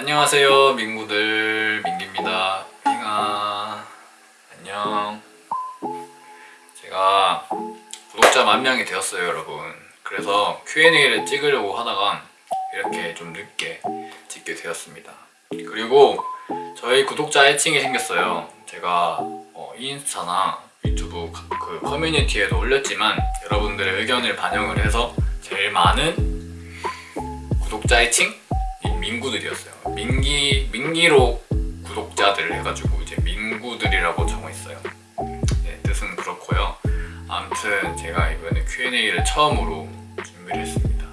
안녕하세요 민구들. 민기입니다. 핑아 안녕. 제가 구독자 만 명이 되었어요 여러분. 그래서 Q&A를 찍으려고 하다가 이렇게 좀 늦게 찍게 되었습니다. 그리고 저희 구독자 애칭이 생겼어요. 제가 어, 인스타나 유튜브 그 커뮤니티에도 올렸지만 여러분들의 의견을 반영을 해서 제일 많은 구독자 애칭 민구들이었어요. 민기 민기로 구독자들을 해가지고 이제 민구들이라고 정했어요. 네, 뜻은 그렇고요. 아무튼 제가 이번에 Q&A를 처음으로 준비를 했습니다.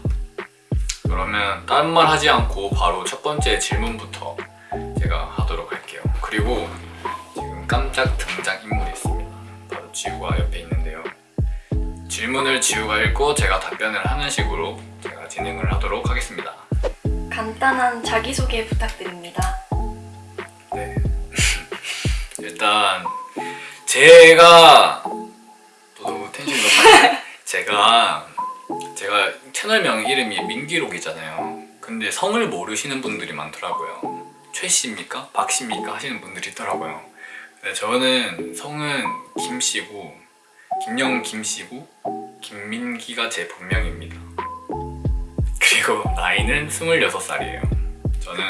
그러면 다른 말 하지 않고 바로 첫 번째 질문부터 제가 하도록 할게요. 그리고 지금 깜짝 등장 인물이 있습니다. 바로 지우가 옆에 있는데요. 질문을 지우가 읽고 제가 답변을 하는 식으로 제가 진행을 하도록 하겠습니다. 간단한 자기소개 부탁드립니다. 네. 일단 제가 또 너무 텐션이 높아. 제가 제가 채널명 이름이 민기록이잖아요. 근데 성을 모르시는 분들이 많더라고요. 최 씨입니까? 박 씨입니까? 하시는 분들이 있더라고요. 근데 저는 성은 김 씨고 김영 김 씨고 김민기가 제 본명입니다. 그리고 나이는 26살이에요. 저는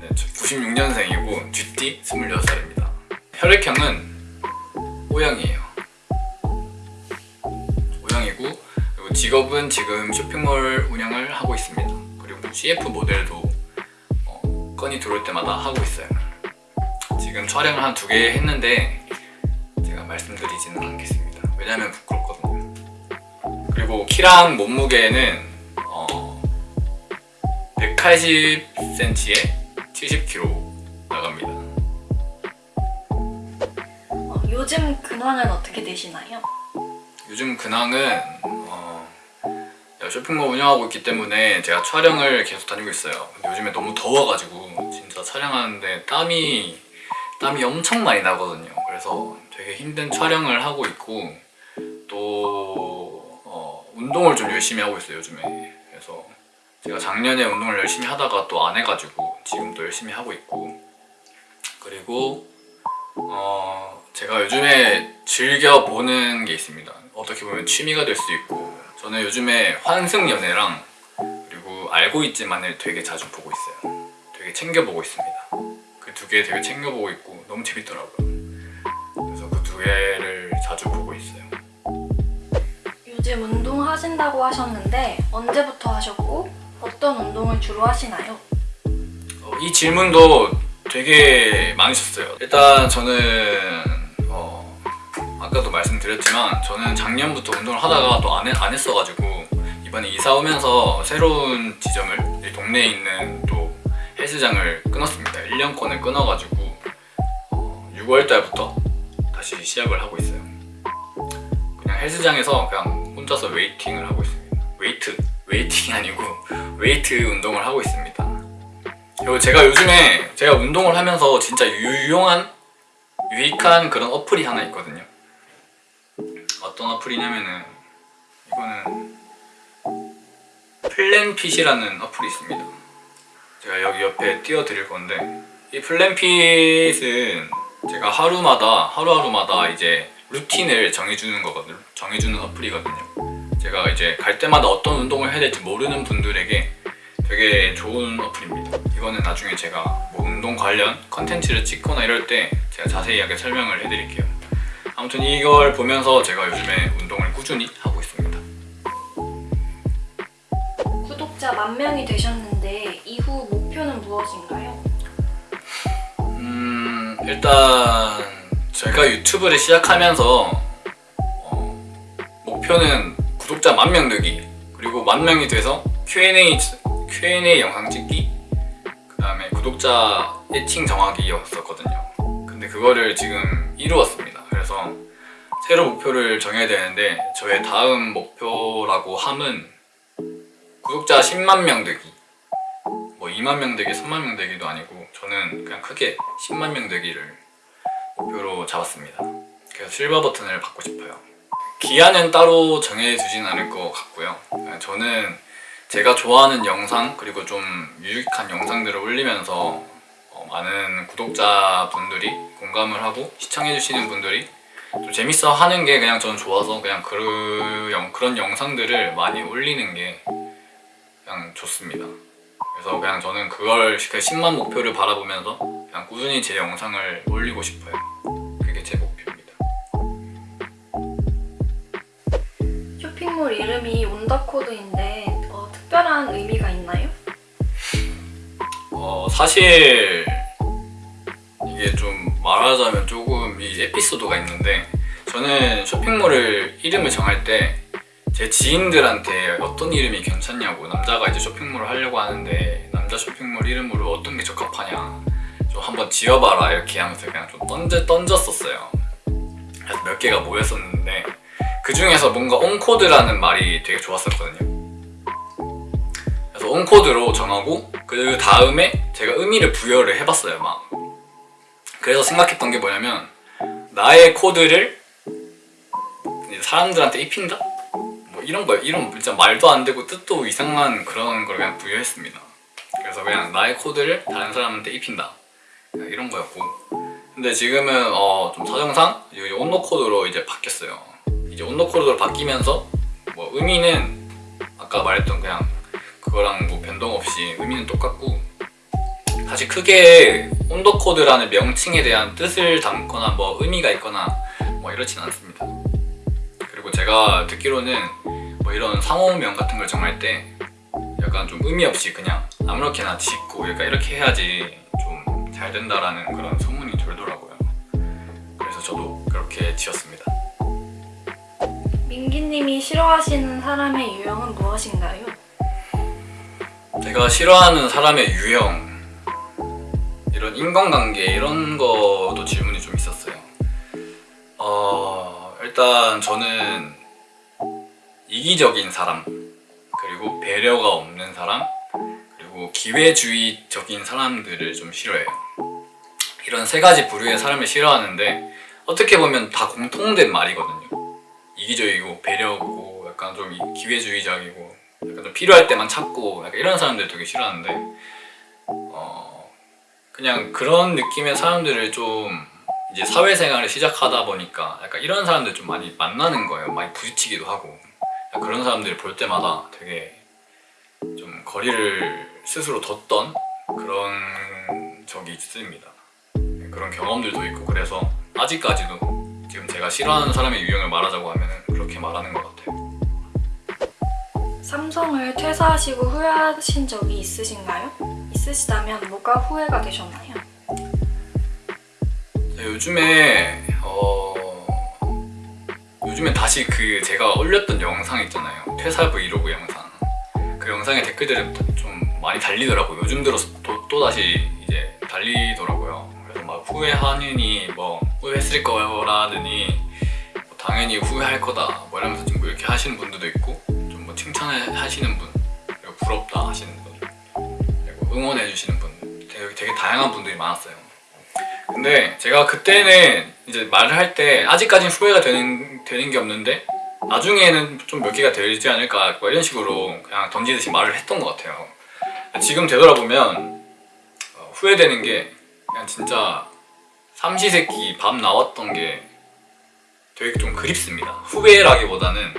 네, 96년생이고 쥐띠 26살입니다. 혈액형은 O형이에요. O형이고 그리고 직업은 지금 쇼핑몰 운영을 하고 있습니다. 그리고 CF 모델도 어, 건이 들어올 때마다 하고 있어요. 지금 촬영을 한 두 개 했는데 제가 말씀드리지는 않겠습니다. 왜냐면 부끄럽거든요. 그리고 키랑 몸무게는 어, 180cm에 70kg 나갑니다. 어, 요즘 근황은 어떻게 되시나요? 요즘 근황은 어, 쇼핑몰 운영하고 있기 때문에 제가 촬영을 계속 다니고 있어요. 요즘에 너무 더워가지고 진짜 촬영하는데 땀이 땀이 엄청 많이 나거든요. 그래서 되게 힘든 촬영을 하고 있고 운동을 좀 열심히 하고 있어요 요즘에. 그래서 제가 작년에 운동을 열심히 하다가 또 안 해가지고 지금 또 열심히 하고 있고 그리고 어, 제가 요즘에 즐겨 보는 게 있습니다. 어떻게 보면 취미가 될 수 있고 저는 요즘에 환승연애랑 그리고 알고 있지만을 되게 자주 보고 있어요. 되게 챙겨보고 있습니다. 그 두 개 되게 챙겨보고 있고 너무 재밌더라고요. 그래서 그 두 개를 자주 보고 하신다고 하셨는데 언제부터 하셨고 어떤 운동을 주로 하시나요? 어, 이 질문도 되게 많으셨어요. 일단 저는 어, 아까도 말씀드렸지만 저는 작년부터 운동을 하다가 또 안 안 했어가지고 이번에 이사 오면서 새로운 지점을 이 동네에 있는 또 헬스장을 끊었습니다. 1년권을 끊어가지고 어, 6월 달부터 다시 시작을 하고 있어요. 그냥 헬스장에서 그냥 혼자서 waiting을 하고 있습니다. weight, waiting이 아니고 weight 운동을 하고 있습니다. 그리고 제가 요즘에 제가 운동을 하면서 진짜 유용한 유익한 그런 어플이 하나 있거든요. 어떤 어플이냐면은 이거는 플랜핏이라는 어플이 있습니다. 제가 여기 옆에 띄워드릴 건데 이 플랜핏은 제가 하루마다 하루하루마다 이제 루틴을 정해주는 거거든요. 정해주는 어플이거든요. 제가 이제 갈 때마다 어떤 운동을 해야 될지 모르는 분들에게 되게 좋은 어플입니다. 이거는 나중에 제가 뭐 운동 관련 컨텐츠를 찍거나 이럴 때 제가 자세하게 설명을 해드릴게요. 아무튼 이걸 보면서 제가 요즘에 운동을 꾸준히 하고 있습니다. 구독자 만 명이 되셨는데 이후 목표는 무엇인가요? 음 일단 제가 유튜브를 시작하면서 어, 목표는 구독자 만 명 늘기 그리고 만 명이 돼서 Q&A Q&A 영상 찍기 그 다음에 구독자 애칭 정하기였었거든요. 근데 그거를 지금 이루었습니다. 그래서 새로 목표를 정해야 되는데 저의 다음 목표라고 함은 구독자 10만 명 되기. 뭐 2만 명 되기, 3만 명 되기도 아니고 저는 그냥 크게 10만 명 되기를 목표로 잡았습니다 그래서 실버 버튼을 받고 싶어요 기한은 따로 정해두진 않을 것 같고요 저는 제가 좋아하는 영상 그리고 좀 유익한 영상들을 올리면서 어, 많은 구독자분들이 공감을 하고 시청해주시는 분들이 좀 재밌어 하는 게 그냥 저는 좋아서 그냥 그 영, 그런 영상들을 많이 올리는 게 그냥 좋습니다. 그래서 그냥 저는 그걸 그 10만 목표를 바라보면서 그냥 꾸준히 제 영상을 올리고 싶어요. 이름이 온더코드인데 어, 특별한 의미가 있나요? 어, 사실 이게 좀 말하자면 조금 이 에피소드가 있는데 저는 쇼핑몰을 이름을 정할 때 제 지인들한테 어떤 이름이 괜찮냐고 남자가 이제 쇼핑몰을 하려고 하는데 남자 쇼핑몰 이름으로 어떤 게 적합하냐 좀 한번 지어봐라 이렇게 하면서 그냥 좀 던져, 던졌었어요 몇 개가 모였었는데 그 중에서 뭔가 온코드라는 말이 되게 좋았었거든요. 그래서 온코드로 정하고 그 다음에 제가 의미를 부여를 해봤어요 막 그래서 생각했던 게 뭐냐면 나의 코드를 사람들한테 입힌다? 뭐 이런 거 이런 진짜 말도 안 되고 뜻도 이상한 그런 걸 그냥 부여했습니다. 그래서 그냥 나의 코드를 다른 사람한테 입힌다. 이런 거였고. 근데 지금은 어 좀 사정상 온도 코드로 이제 바뀌었어요 이제 온도 코드로 바뀌면서 뭐 의미는 아까 말했던 그냥 그거랑 뭐 변동 없이 의미는 똑같고 사실 크게 온도 코드라는 명칭에 대한 뜻을 담거나 뭐 의미가 있거나 뭐 이렇진 않습니다. 그리고 제가 듣기로는 뭐 이런 상호명 같은 걸 정할 때 약간 좀 의미 없이 그냥 아무렇게나 짓고 약간 이렇게 해야지 좀 잘 된다라는 그런 소문이 돌더라고요. 그래서 저도 그렇게 지었습니다. 민기님이 싫어하시는 사람의 유형은 무엇인가요? 제가 싫어하는 사람의 유형 이런 인간관계 이런 것도 질문이 좀 있었어요. 어 일단 저는 이기적인 사람 그리고 배려가 없는 사람 그리고 기회주의적인 사람들을 좀 싫어해요. 이런 세 가지 부류의 사람을 싫어하는데 어떻게 보면 다 공통된 말이거든요 이기적이고 배려고 약간 좀 이- 기회주의적이고 약간 좀 필요할 때만 찾고 약간 이런 사람들 되게 싫어하는데 어 그냥 그런 느낌의 사람들을 좀 이제 사회생활을 시작하다 보니까 약간 이런 사람들 좀 많이 만나는 거예요. 많이 부딪히기도 하고. 그런 사람들을 볼 때마다 되게 좀 거리를 스스로 뒀던 그런 적이 있습니다. 그런 경험들도 있고 그래서 아직까지도 지금 제가 싫어하는 사람의 유형을 말하자고 하면 그렇게 말하는 것 같아요. 삼성을 퇴사하시고 후회하신 적이 있으신가요? 있으시다면 뭐가 후회가 되셨나요? 네, 요즘에 어 요즘에 다시 그 제가 올렸던 영상 있잖아요. 퇴사 브이로그 영상. 그 영상에 댓글들이 좀 많이 달리더라고요. 요즘 들어서 또, 또 다시 이제 달리더라고요 후회하느니 뭐 후회했을 거라더니 뭐 당연히 후회할 거다 뭐 이러면서 뭐 이렇게 하시는 분들도 있고 좀 뭐 칭찬을 하시는 분 그리고 부럽다 하시는 분 그리고 응원해 주시는 분 되게, 되게 다양한 분들이 많았어요. 근데 제가 그때는 이제 말을 할 때 아직까지는 후회가 되는, 되는 게 없는데 나중에는 좀 몇 개가 되지 않을까 뭐 이런 식으로 그냥 던지듯이 말을 했던 것 같아요. 지금 되돌아보면 어, 후회되는 게 그냥 진짜 삼시세끼 밥 나왔던 게 되게 좀 그립습니다. 후회라기보다는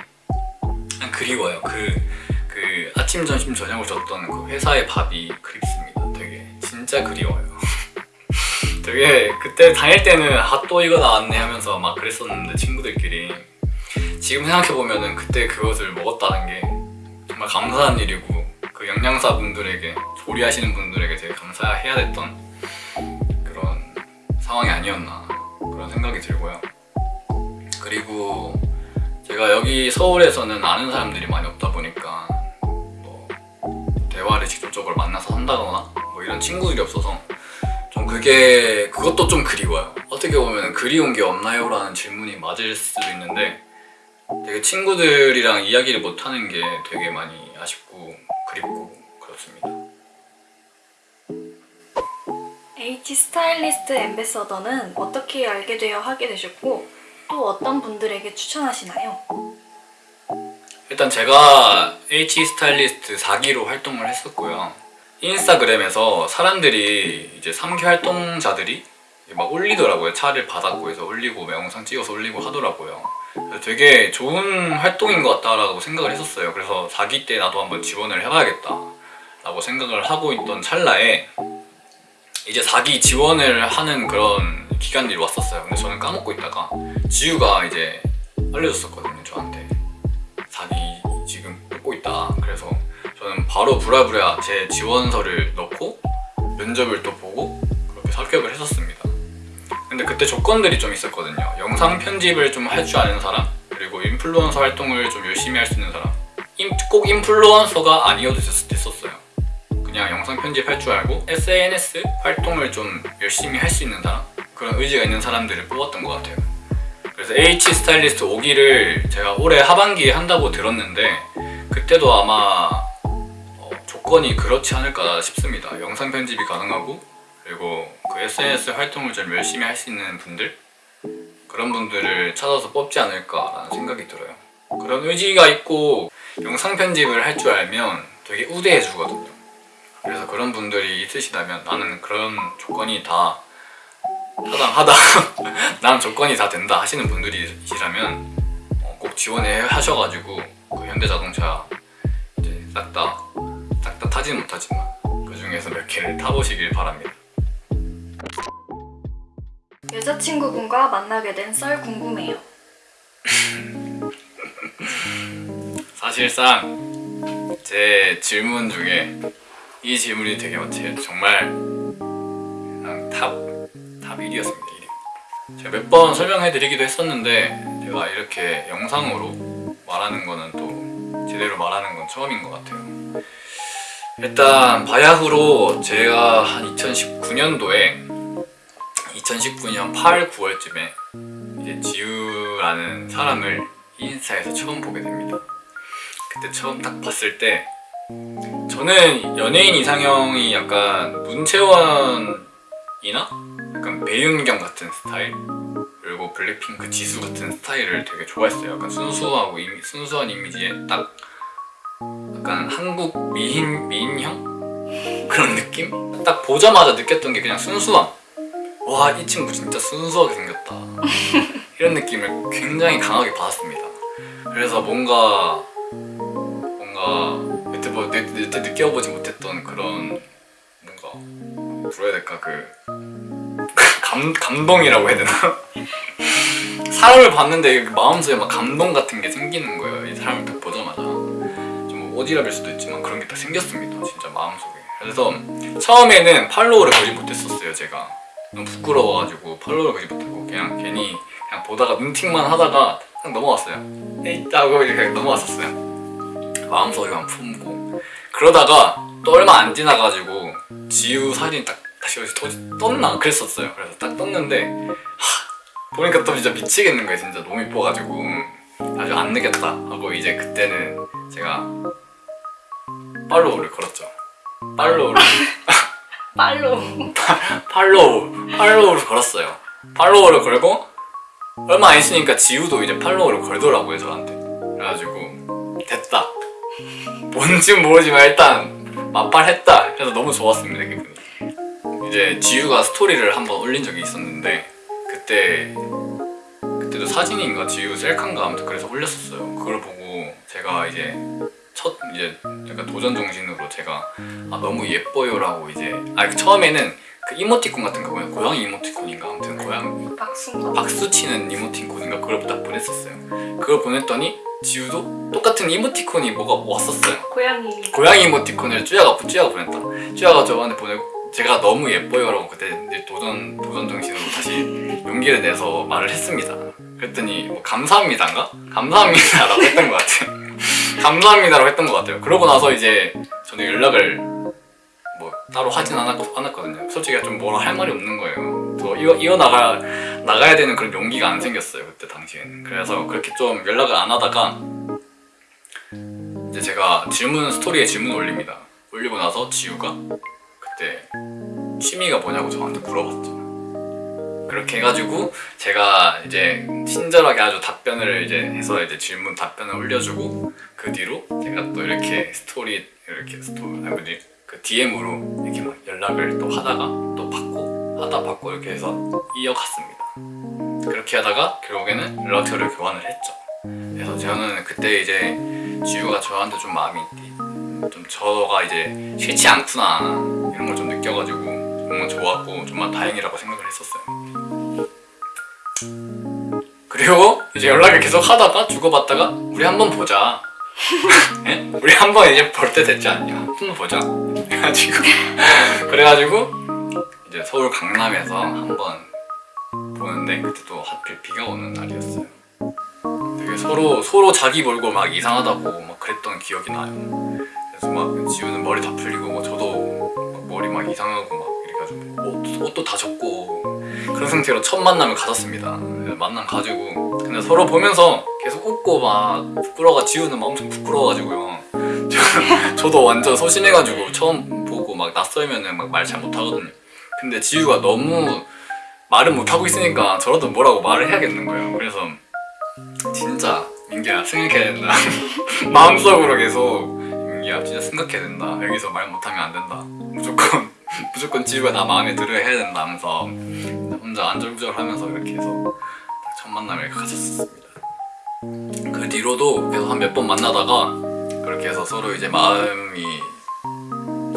그냥 그리워요. 그, 그 아침 점심 저녁을 줬던 그 회사의 밥이 그립습니다. 되게 진짜 그리워요. 되게 그때 다닐 때는 아 또 이거 나왔네 하면서 막 그랬었는데 친구들끼리 지금 생각해보면은 그때 그것을 먹었다는 게 정말 감사한 일이고 그 영양사 분들에게 조리하시는 분들에게 되게 감사해야 됐던 상황이 아니었나 그런 생각이 들고요 그리고 제가 여기 서울에서는 아는 사람들이 많이 없다 보니까 뭐 대화를 직접적으로 만나서 한다거나 뭐 이런 친구들이 없어서 좀 그게 그것도 좀 그리워요. 어떻게 보면 그리운 게 없나요? 라는 질문이 맞을 수도 있는데 되게 친구들이랑 이야기를 못 하는 게 되게 많이 아쉽고 그립고 그렇습니다. H 스타일리스트 엠베서더는 어떻게 알게 되어 하게 되셨고 또 어떤 분들에게 추천하시나요? 일단 제가 H 스타일리스트 4기로 활동을 했었고요. 인스타그램에서 사람들이 이제 3기 활동자들이 막 올리더라고요. 차를 받았고 해서 올리고 막 영상 찍어서 올리고 하더라고요. 되게 좋은 활동인 것 같다라고 생각을 했었어요. 그래서 4기 때 나도 한번 지원을 해봐야겠다 라고 생각을 하고 있던 찰나에 이제 4기 지원을 하는 그런 기간들이 왔었어요. 근데 저는 까먹고 있다가 지우가 이제 알려줬었거든요, 저한테. 4기 지금 뽑고 있다. 그래서 저는 바로 부랴부랴 제 지원서를 넣고 면접을 또 보고 그렇게 합격을 했었습니다. 근데 그때 조건들이 좀 있었거든요. 영상 편집을 좀 할 줄 아는 사람, 그리고 인플루언서 활동을 좀 열심히 할 수 있는 사람. 인- 꼭 인플루언서가 아니어도 됐- 됐었어요. 영상 편집할 줄 알고 SNS 활동을 좀 열심히 할 수 있는 사람 그런 의지가 있는 사람들을 뽑았던 것 같아요. 그래서 H 스타일리스트 5기를 제가 올해 하반기에 한다고 들었는데 그때도 아마 어, 조건이 그렇지 않을까 싶습니다. 영상 편집이 가능하고 그리고 그 SNS 활동을 좀 열심히 할 수 있는 분들 그런 분들을 찾아서 뽑지 않을까라는 생각이 들어요. 그런 의지가 있고 영상 편집을 할 줄 알면 되게 우대해 주거든요. 그래서 그런 분들이 있으시다면 나는 그런 조건이 다 타당하다 난 조건이 다 된다 하시는 분들이시라면 어, 꼭 지원해 하셔가지고 그 현대자동차 이제 싹다 싹 다 타지는 못하지만 그 중에서 몇 개를 타보시길 바랍니다 여자친구분과 만나게 된 썰 궁금해요. 사실상 제 질문 중에 이 질문이 되게 제 정말 그냥 top, top 1위였습니다 1위 제가 몇 번 설명해드리기도 했었는데 제가 이렇게 영상으로 말하는 거는 또 제대로 말하는 건 처음인 것 같아요. 일단 바야흐로 제가 한 2019년도에 2019년 8, 9월쯤에 이제 지우라는 사람을 인스타에서 처음 보게 됩니다. 그때 처음 딱 봤을 때 저는 연예인 이상형이 약간 문채원이나 약간 배윤경 같은 스타일 그리고 블랙핑크 지수 같은 스타일을 되게 좋아했어요. 약간 순수하고 이미, 순수한 이미지에 딱 약간 한국 미인 미인형 그런 느낌? 딱 보자마자 느꼈던 게 그냥 순수함. 와 이 친구 진짜 순수하게 생겼다. 이런 느낌을 굉장히 강하게 받았습니다. 그래서 뭔가 뭔가 여태, 뭐, 여- 여태 느껴보지 못했던 그런 뭔가 뭐라 해야 될까? 그 감, 감동이라고 해야 되나? 사람을 봤는데 마음속에 막 감동 같은 게 생기는 거예요 이 사람을 딱 보자마자. 좀 오지랖일 수도 있지만 그런 게딱 생겼습니다 진짜 마음속에. 그래서 처음에는 팔로우를 거의 못했었어요 제가. 너무 부끄러워가지고 팔로우를 거의 못하고 그냥 괜히 그냥 보다가 눈팅만 하다가 그냥 넘어갔어요. 에이 하고 이렇게 넘어갔었어요 마음속에만 품고. 그러다가 또 얼마 안 지나가지고 지우 사진 딱 다시 어디서 또- 떴나? 그랬었어요. 그래서 딱 떴는데 하, 보니까 또 진짜 미치겠는 거예요. 진짜 너무 이뻐가지고. 아주 안 느꼈다 하고 이제 그때는 제가 팔로우를 걸었죠. 팔로우를. 빨로. 팔로우. 팔로우를 걸었어요. 팔로우를 걸고 얼마 안 있으니까 지우도 이제 팔로우를 걸더라고요 저한테. 그래가지고 됐다 뭔지 모르지만 일단 맞팔했다. 그래서 너무 좋았습니다 기분이. 이제 지우가 스토리를 한번 올린 적이 있었는데 그때 그때도 사진인가 지우 셀카인가 아무튼 그래서 올렸었어요. 그걸 보고 제가 이제 첫 이제 약간 도전 정신으로 제가 아 너무 예뻐요라고 이제 아 처음에는 그 이모티콘 같은 거 뭐야 고양이 이모티콘인가 아무튼 고양 박순가. 박수 치는 이모티콘인가 그걸 딱 보냈었어요. 그걸 보냈더니 지우도 똑같은 이모티콘이 뭐가 왔었어요. 고양이. 고양이 이모티콘을 쭈야가 쭈야가 보냈다. 쭈야가 저한테 보내고 제가 너무 예뻐요라고 그때 도전 도전 정신으로 다시 용기를 내서 말을 했습니다. 그랬더니 뭐 감사합니다인가? 감사합니다라고 했던 것 같아요. 감사합니다라고 했던 것 같아요. 그러고 나서 이제 저는 연락을 뭐 따로 하진 않았, 않았거든요 솔직히 좀 뭐라 할 말이 없는 거예요 저 이어, 이어 나가, 나가야 되는 그런 용기가 안 생겼어요 그때 당시에는 그래서 그렇게 좀 연락을 안 하다가 이제 제가 질문 스토리에 질문 올립니다. 올리고 나서 지우가 그때 취미가 뭐냐고 저한테 물어봤죠. 그렇게 해가지고 제가 이제 친절하게 아주 답변을 이제 해서 이제 질문 답변을 올려주고 그 뒤로 제가 또 이렇게 스토리 이렇게 스토리 아니 뭐지 그 DM으로 이렇게 막 연락을 또 하다가 또 받고 하다 받고 이렇게 해서 이어갔습니다. 그렇게 하다가 결국에는 연락처를 교환을 했죠. 그래서 저는 그때 이제 지우가 저한테 좀 마음이 좀 저가 이제 싫지 않구나 이런 걸 좀 느껴가지고 정말 좋았고 정말 다행이라고 생각을 했었어요. 그리고 이제 연락을 계속 하다가 주고받다가 우리 한번 보자. 예? 우리 한 번 이제 볼 때 됐지 않냐? 한번 보자. 그래가지고 그래가지고 이제 서울 강남에서 한번 보는데 그때 또 하필 비가 오는 날이었어요. 되게 서로 서로 자기 몰고 막 이상하다고 막 그랬던 기억이 나요. 그래서 막 지우는 머리 다 풀리고 뭐 저도 막 머리 막 이상하고 막 이래가지고 옷, 옷도 다 젖고 그런 상태로 첫 만남을 가졌습니다. 그래서 만남 가지고 근데 서로 보면서 계속 웃고 막 부끄러워 지우는 막 엄청 부끄러워가지고요. 저, 저도 완전 소심해가지고 처음 보고 막 낯설면은 막 말 잘 못하거든요. 근데 지우가 너무 말을 못하고 있으니까 저라도 뭐라고 말을 해야겠는 거예요. 그래서 진짜 민기야 생각해야 된다. 마음속으로 계속 민기야 진짜 생각해야 된다. 여기서 말 못하면 안 된다. 무조건 무조건 지우가 나 마음에 들어야 해야 된다 하면서 혼자 안절부절하면서 이렇게 해서 딱첫 만남을 가졌었습니다. 그 뒤로도 계속 한 몇 번 만나다가 그렇게 해서 서로 이제 마음이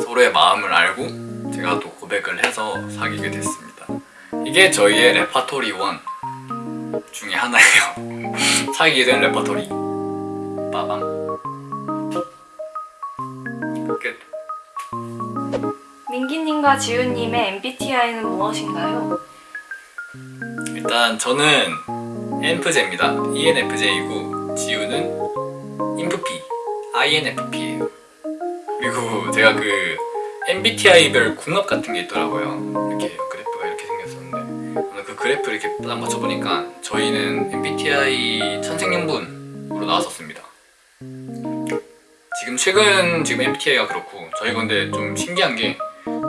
서로의 마음을 알고 제가 또 고백을 해서 사귀게 됐습니다. 이게 저희의 레파토리 1 중에 하나예요. 사귀게 된 레파토리. 빠방. 끝. 민기님과 지우님의 MBTI는 무엇인가요? 일단 저는 ENFJ입니다. ENFJ이고 지우는 INFP, INFP예요. 그리고 제가 그 MBTI별 궁합 같은 게 있더라고요. 이렇게 그래프가 이렇게 생겼었는데 오늘 그 그래프 이렇게 딱 맞춰보니까 저희는 MBTI 천생연분으로 나왔었습니다. 지금 최근 지금 MBTI가 그렇고 저희 근데 좀 신기한 게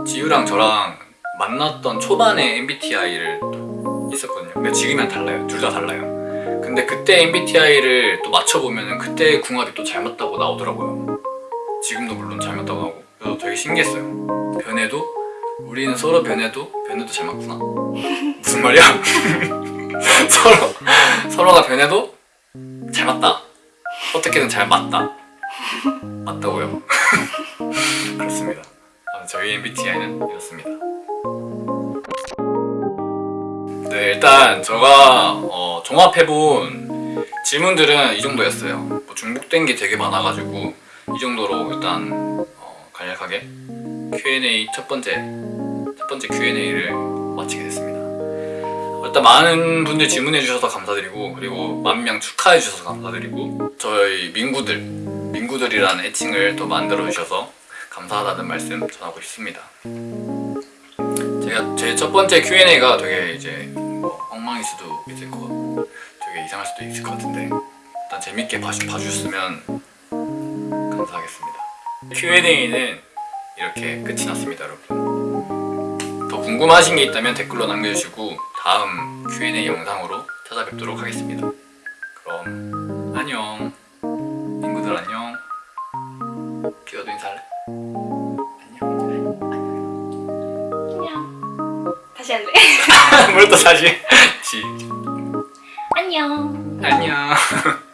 지우랑 저랑 만났던 초반에 MBTI를 있었거든요. 근데 지금이랑 달라요. 둘 다 달라요. 근데 그때 MBTI를 또 맞춰보면 그때 궁합이 또 잘 맞다고 나오더라고요. 지금도 물론 잘 맞다고 나오고 그래서 되게 신기했어요. 변해도 우리는 서로 변해도 변해도 잘 맞구나. 무슨 말이야? 서로 서로가 변해도 잘 맞다. 어떻게든 잘 맞다. 맞다고요. 그렇습니다. 아, 저희 MBTI는 이렇습니다. 네, 일단 제가 어, 종합해본 질문들은 이 정도였어요. 뭐 중복된 게 되게 많아가지고 이 정도로 일단 어, 간략하게 Q&A 첫 번째 첫 번째 Q&A를 마치게 됐습니다. 일단 많은 분들 질문해 주셔서 감사드리고 그리고 만 명 축하해 주셔서 감사드리고 저희 민구들 민구들이라는 애칭을 또 만들어 주셔서 감사하다는 말씀 전하고 싶습니다. 제가 제 첫 번째 Q&A가 되게 이제 뭐 엉망일 수도 있을 것 같고 되게 이상할 수도 있을 것 같은데 일단 재밌게 봐주, 봐주셨으면 감사하겠습니다. Q&A는 이렇게 끝이 났습니다, 여러분. 더 궁금하신 게 있다면 댓글로 남겨주시고 다음 Q&A 영상으로 찾아뵙도록 하겠습니다. 그럼 안녕. 친구들 안녕. 기어도 인사할래? 안녕. 안녕. 다시 할래? 뭘 또 다시? 지. 안녕. 안녕.